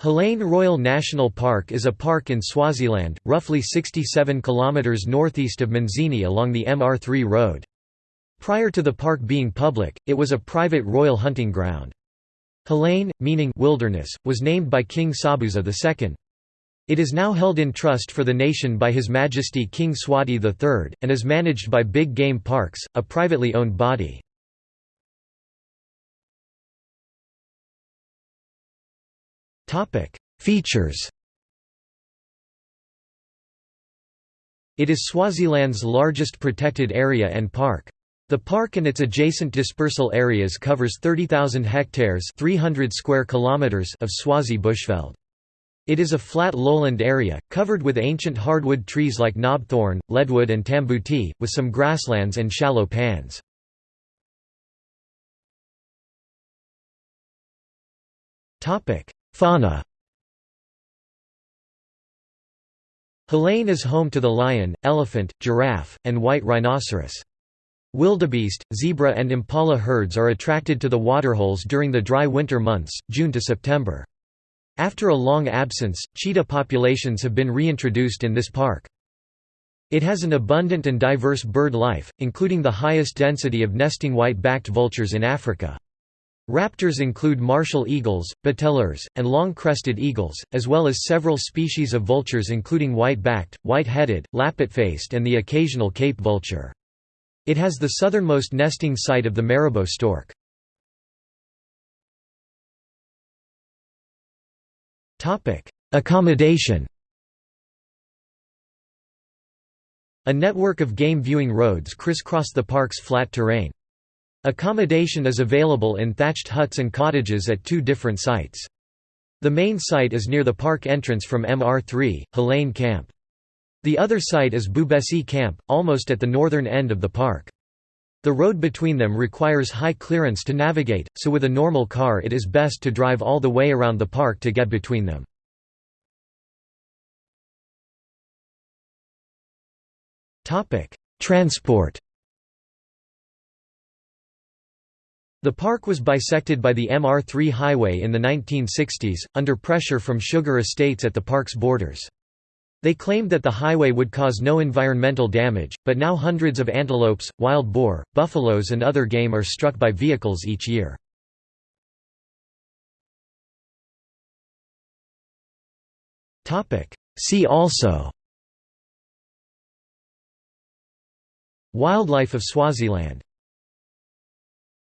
Hlane Royal National Park is a park in Swaziland, roughly 67 km northeast of Manzini along the MR3 road. Prior to the park being public, it was a private royal hunting ground. Hlane, meaning wilderness, was named by King Sobhuza II. It is now held in trust for the nation by His Majesty King Mswati III, and is managed by Big Game Parks, a privately owned body. Topic: Features. It is Swaziland's largest protected area and park. The park and its adjacent dispersal areas covers 30,000 hectares 300 square kilometers of Swazi bushveld. It is a flat lowland area, covered with ancient hardwood trees like knobthorn, leadwood and tambuti, with some grasslands and shallow pans. Fauna Hlane is home to the lion, elephant, giraffe, and white rhinoceros. Wildebeest, zebra and impala herds are attracted to the waterholes during the dry winter months, June to September. After a long absence, cheetah populations have been reintroduced in this park. It has an abundant and diverse bird life, including the highest density of nesting white-backed vultures in Africa. Raptors include martial eagles, bateleurs, and long-crested eagles, as well as several species of vultures including white-backed, white-headed, lappet-faced and the occasional cape vulture. It has the southernmost nesting site of the marabou stork. Accommodation A network of game viewing roads crisscross the park's flat terrain. Accommodation is available in thatched huts and cottages at two different sites. The main site is near the park entrance from MR3, Helene Camp. The other site is Bhubesi Camp, almost at the northern end of the park. The road between them requires high clearance to navigate, so with a normal car it is best to drive all the way around the park to get between them. Transport The park was bisected by the MR3 highway in the 1960s, under pressure from sugar estates at the park's borders. They claimed that the highway would cause no environmental damage, but now hundreds of antelopes, wild boar, buffaloes and other game are struck by vehicles each year. See also Wildlife of Swaziland